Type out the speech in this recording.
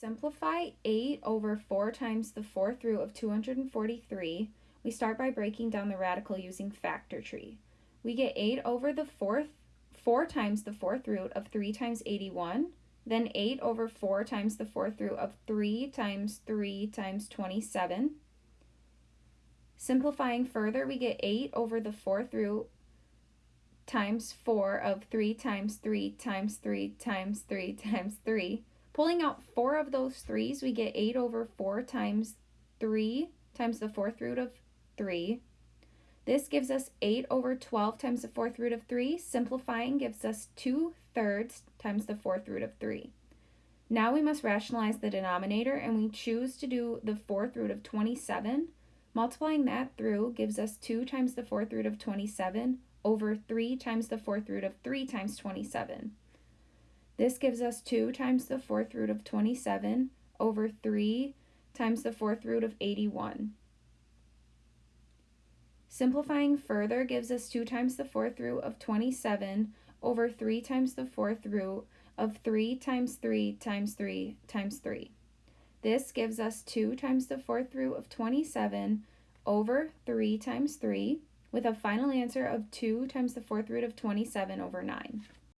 Simplify 8 over 4 times the fourth root of 243. We start by breaking down the radical using factor tree. We get 8 over the fourth, 4 times the fourth root of 3 times 81, then 8 over 4 times the fourth root of 3 times 3 times 27. Simplifying further, we get 8 over the fourth root times 4 of 3 times 3 times 3 times 3 times 3. Pulling out four of those threes, we get 8 over 4 times 3 times the fourth root of 3. This gives us 8 over 12 times the fourth root of 3. Simplifying gives us 2 thirds times the fourth root of 3. Now we must rationalize the denominator and we choose to do the fourth root of 27. Multiplying that through gives us 2 times the fourth root of 27 over 3 times the fourth root of 3 times 27. This gives us 2 times the fourth root of 27 over 3 times the fourth root of 81. Simplifying further gives us 2 times the fourth root of 27 over 3 times the fourth root of 3 times 3 times 3 times 3. This gives us 2 times the fourth root of 27 over 3 times 3 with a final answer of 2 times the fourth root of 27 over 9.